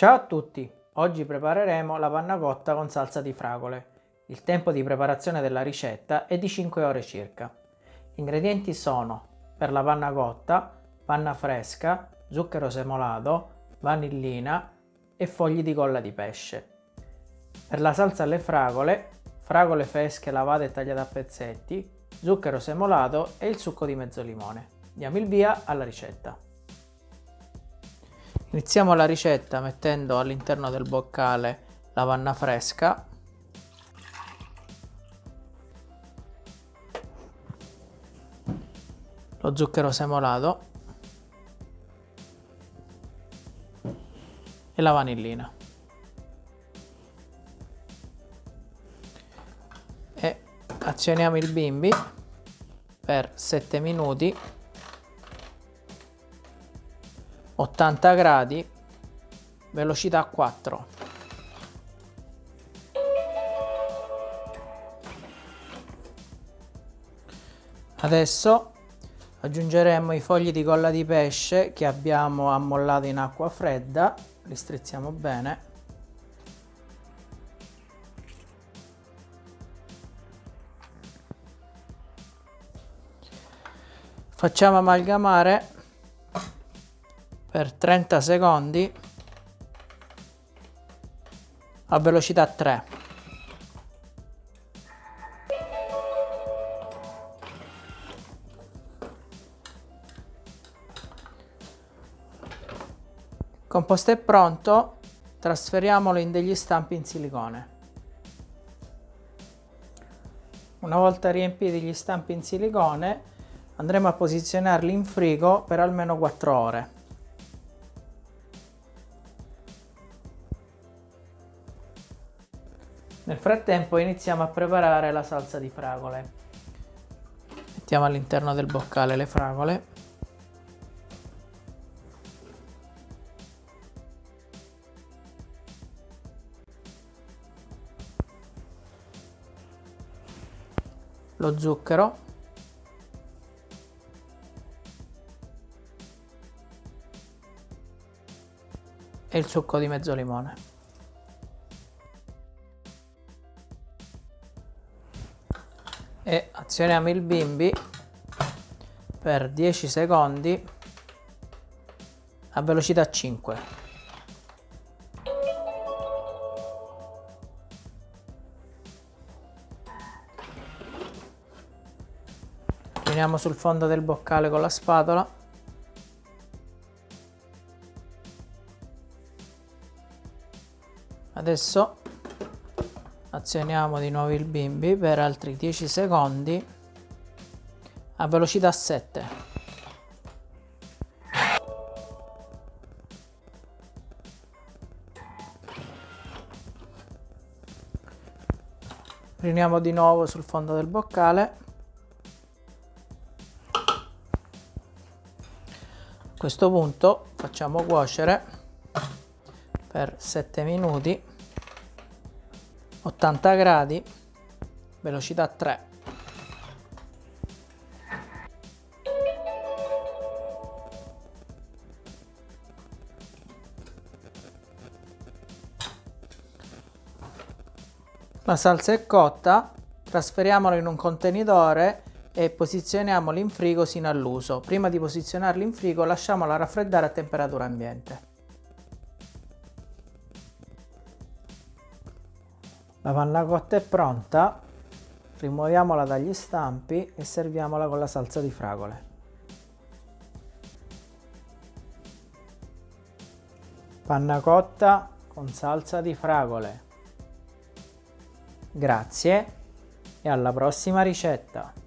Ciao a tutti! Oggi prepareremo la panna cotta con salsa di fragole. Il tempo di preparazione della ricetta è di 5 ore circa. Gli ingredienti sono per la panna cotta, panna fresca, zucchero semolato, vanillina e fogli di colla di pesce. Per la salsa alle fragole, fragole fresche lavate e tagliate a pezzetti, zucchero semolato e il succo di mezzo limone. Diamo il via alla ricetta. Iniziamo la ricetta mettendo all'interno del boccale la panna fresca. Lo zucchero semolato. E la vanillina. E azioniamo il bimbi per 7 minuti 80 gradi, velocità 4. Adesso aggiungeremo i fogli di colla di pesce che abbiamo ammollato in acqua fredda, li strizziamo bene. Facciamo amalgamare per 30 secondi a velocità 3. Il composto è pronto, trasferiamolo in degli stampi in silicone. Una volta riempiti gli stampi in silicone andremo a posizionarli in frigo per almeno 4 ore. Nel frattempo iniziamo a preparare la salsa di fragole. Mettiamo all'interno del boccale le fragole. Lo zucchero. E il succo di mezzo limone. E azioniamo il bimbi per 10 secondi a velocità 5 Finiamo sul fondo del boccale con la spatola. Adesso azioniamo di nuovo il bimbi per altri 10 secondi. A velocità 7 riuniamo di nuovo sul fondo del boccale. A questo punto facciamo cuocere per 7 minuti 80 gradi, velocità 3. La salsa è cotta, trasferiamola in un contenitore e posizioniamolo in frigo sino all'uso. Prima di posizionarlo in frigo lasciamola raffreddare a temperatura ambiente. La panna cotta è pronta, rimuoviamola dagli stampi e serviamola con la salsa di fragole. Panna cotta con salsa di fragole. Grazie e alla prossima ricetta!